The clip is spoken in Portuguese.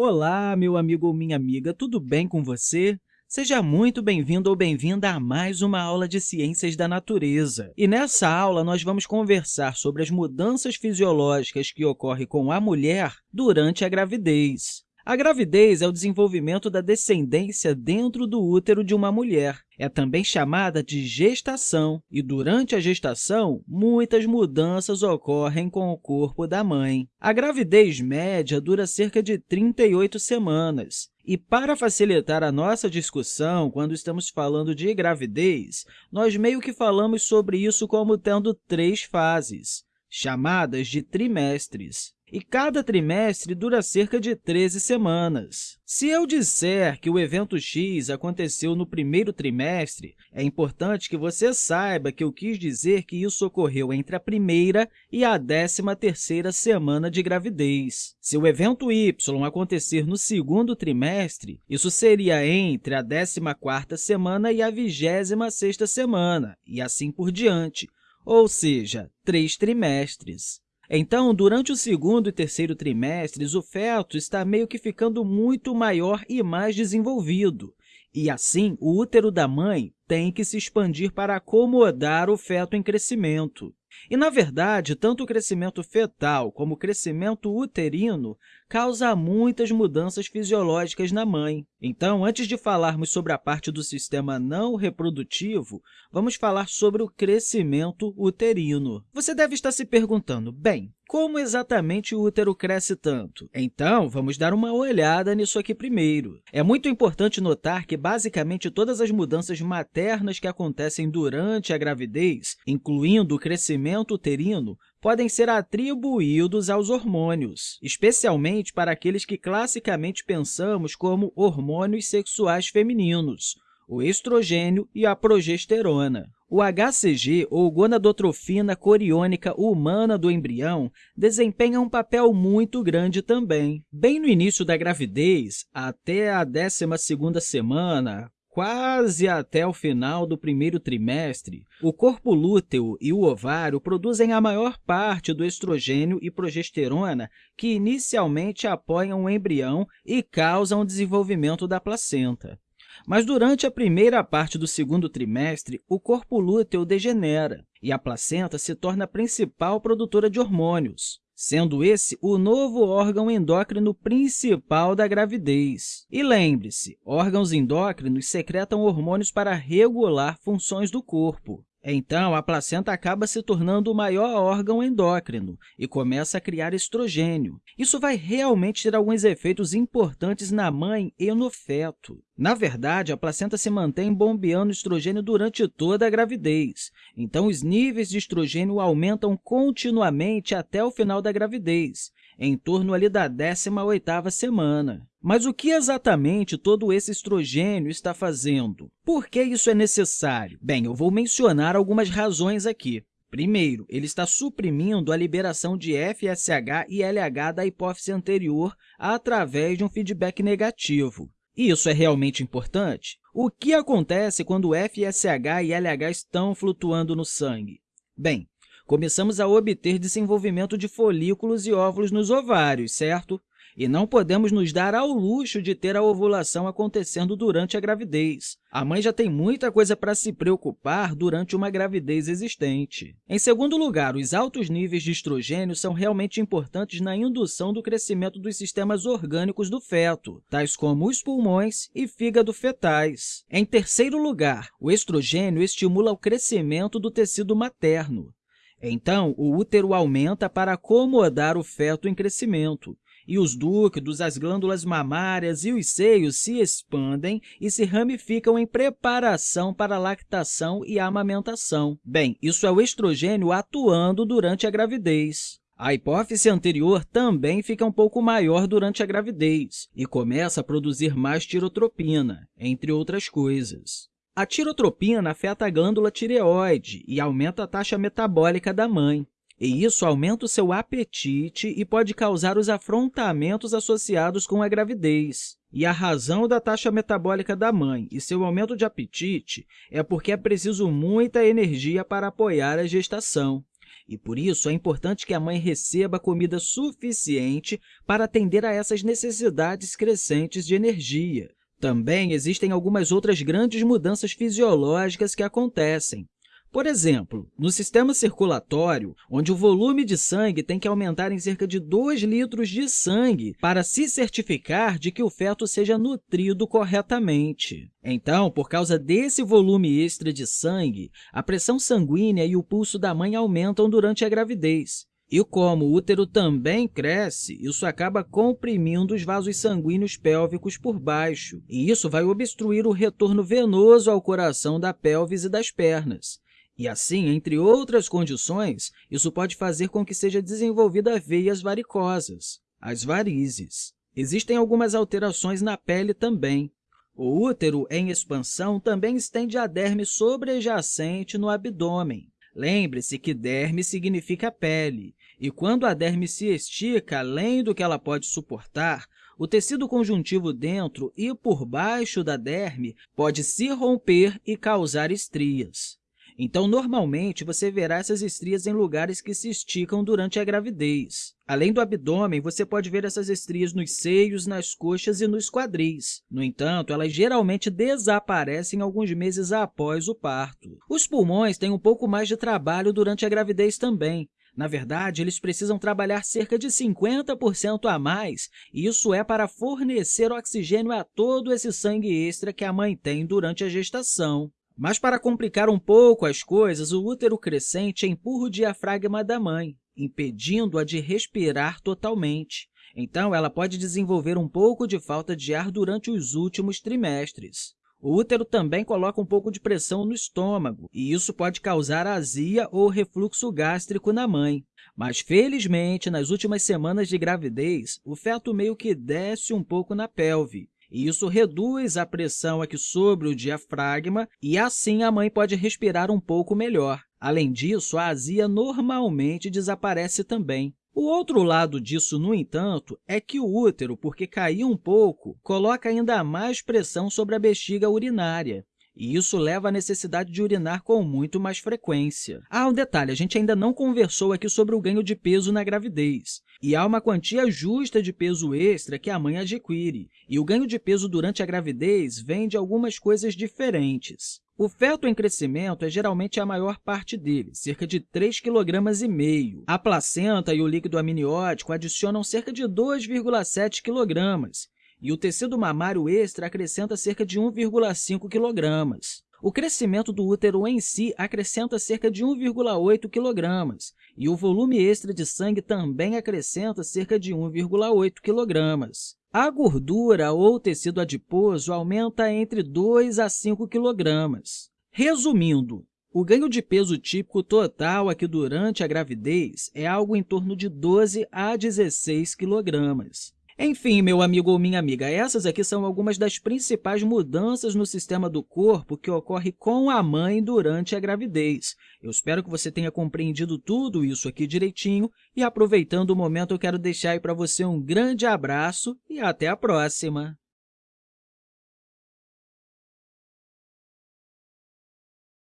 Olá, meu amigo ou minha amiga, tudo bem com você? Seja muito bem-vindo ou bem-vinda a mais uma aula de Ciências da Natureza. E nessa aula, nós vamos conversar sobre as mudanças fisiológicas que ocorrem com a mulher durante a gravidez. A gravidez é o desenvolvimento da descendência dentro do útero de uma mulher. É também chamada de gestação, e durante a gestação, muitas mudanças ocorrem com o corpo da mãe. A gravidez média dura cerca de 38 semanas. E para facilitar a nossa discussão, quando estamos falando de gravidez, nós meio que falamos sobre isso como tendo três fases, chamadas de trimestres e cada trimestre dura cerca de 13 semanas. Se eu disser que o evento X aconteceu no primeiro trimestre, é importante que você saiba que eu quis dizer que isso ocorreu entre a primeira e a 13ª semana de gravidez. Se o evento Y acontecer no segundo trimestre, isso seria entre a 14ª semana e a 26ª semana, e assim por diante, ou seja, três trimestres. Então, durante o segundo e terceiro trimestres, o feto está meio que ficando muito maior e mais desenvolvido. E, assim, o útero da mãe tem que se expandir para acomodar o feto em crescimento. E, na verdade, tanto o crescimento fetal como o crescimento uterino causa muitas mudanças fisiológicas na mãe. Então, antes de falarmos sobre a parte do sistema não reprodutivo, vamos falar sobre o crescimento uterino. Você deve estar se perguntando, bem, como exatamente o útero cresce tanto? Então, vamos dar uma olhada nisso aqui primeiro. É muito importante notar que, basicamente, todas as mudanças maternas que acontecem durante a gravidez, incluindo o crescimento uterino, podem ser atribuídos aos hormônios, especialmente para aqueles que classicamente pensamos como hormônios sexuais femininos, o estrogênio e a progesterona. O HCG, ou gonadotrofina coriônica humana do embrião, desempenha um papel muito grande também. Bem no início da gravidez, até a 12ª semana, quase até o final do primeiro trimestre, o corpo lúteo e o ovário produzem a maior parte do estrogênio e progesterona que inicialmente apoiam o embrião e causam o desenvolvimento da placenta. Mas durante a primeira parte do segundo trimestre, o corpo lúteo degenera e a placenta se torna a principal produtora de hormônios sendo esse o novo órgão endócrino principal da gravidez. E lembre-se, órgãos endócrinos secretam hormônios para regular funções do corpo. Então, a placenta acaba se tornando o maior órgão endócrino e começa a criar estrogênio. Isso vai realmente ter alguns efeitos importantes na mãe e no feto. Na verdade, a placenta se mantém bombeando estrogênio durante toda a gravidez. Então, os níveis de estrogênio aumentam continuamente até o final da gravidez, em torno ali da 18ª semana. Mas o que exatamente todo esse estrogênio está fazendo? Por que isso é necessário? Bem, eu vou mencionar algumas razões aqui. Primeiro, ele está suprimindo a liberação de FSH e LH da hipófise anterior através de um feedback negativo. E isso é realmente importante? O que acontece quando FSH e LH estão flutuando no sangue? Bem, começamos a obter desenvolvimento de folículos e óvulos nos ovários, certo? E não podemos nos dar ao luxo de ter a ovulação acontecendo durante a gravidez. A mãe já tem muita coisa para se preocupar durante uma gravidez existente. Em segundo lugar, os altos níveis de estrogênio são realmente importantes na indução do crescimento dos sistemas orgânicos do feto, tais como os pulmões e fígado fetais. Em terceiro lugar, o estrogênio estimula o crescimento do tecido materno. Então, o útero aumenta para acomodar o feto em crescimento, e os dúctios, as glândulas mamárias e os seios se expandem e se ramificam em preparação para a lactação e a amamentação. Bem, isso é o estrogênio atuando durante a gravidez. A hipófise anterior também fica um pouco maior durante a gravidez e começa a produzir mais tirotropina, entre outras coisas. A tirotropina afeta a glândula tireoide e aumenta a taxa metabólica da mãe e isso aumenta o seu apetite e pode causar os afrontamentos associados com a gravidez. E a razão da taxa metabólica da mãe e seu aumento de apetite é porque é preciso muita energia para apoiar a gestação. e, por isso, é importante que a mãe receba comida suficiente para atender a essas necessidades crescentes de energia. Também existem algumas outras grandes mudanças fisiológicas que acontecem. Por exemplo, no sistema circulatório, onde o volume de sangue tem que aumentar em cerca de 2 litros de sangue para se certificar de que o feto seja nutrido corretamente. Então, por causa desse volume extra de sangue, a pressão sanguínea e o pulso da mãe aumentam durante a gravidez. E como o útero também cresce, isso acaba comprimindo os vasos sanguíneos pélvicos por baixo, e isso vai obstruir o retorno venoso ao coração da pelvis e das pernas. E assim, entre outras condições, isso pode fazer com que seja desenvolvida veias varicosas, as varizes. Existem algumas alterações na pele também. O útero em expansão também estende a derme sobrejacente no abdômen. Lembre-se que derme significa pele, e quando a derme se estica além do que ela pode suportar, o tecido conjuntivo dentro e por baixo da derme pode se romper e causar estrias. Então, normalmente, você verá essas estrias em lugares que se esticam durante a gravidez. Além do abdômen, você pode ver essas estrias nos seios, nas coxas e nos quadris. No entanto, elas geralmente desaparecem alguns meses após o parto. Os pulmões têm um pouco mais de trabalho durante a gravidez também. Na verdade, eles precisam trabalhar cerca de 50% a mais, e isso é para fornecer oxigênio a todo esse sangue extra que a mãe tem durante a gestação. Mas, para complicar um pouco as coisas, o útero crescente empurra o diafragma da mãe, impedindo-a de respirar totalmente. Então, ela pode desenvolver um pouco de falta de ar durante os últimos trimestres. O útero também coloca um pouco de pressão no estômago, e isso pode causar azia ou refluxo gástrico na mãe. Mas, felizmente, nas últimas semanas de gravidez, o feto meio que desce um pouco na pelve, e isso reduz a pressão aqui sobre o diafragma e, assim, a mãe pode respirar um pouco melhor. Além disso, a azia normalmente desaparece também. O outro lado disso, no entanto, é que o útero, porque caiu um pouco, coloca ainda mais pressão sobre a bexiga urinária e isso leva à necessidade de urinar com muito mais frequência. Ah, um detalhe, a gente ainda não conversou aqui sobre o ganho de peso na gravidez, e há uma quantia justa de peso extra que a mãe adquire, e o ganho de peso durante a gravidez vem de algumas coisas diferentes. O feto em crescimento é geralmente a maior parte dele, cerca de 3,5 kg. A placenta e o líquido amniótico adicionam cerca de 2,7 kg, e o tecido mamário extra acrescenta cerca de 1,5 kg. O crescimento do útero em si acrescenta cerca de 1,8 kg, e o volume extra de sangue também acrescenta cerca de 1,8 kg. A gordura ou tecido adiposo aumenta entre 2 a 5 kg. Resumindo, o ganho de peso típico total aqui durante a gravidez é algo em torno de 12 a 16 kg. Enfim, meu amigo ou minha amiga, essas aqui são algumas das principais mudanças no sistema do corpo que ocorre com a mãe durante a gravidez. Eu espero que você tenha compreendido tudo isso aqui direitinho e, aproveitando o momento, eu quero deixar aí para você um grande abraço e até a próxima!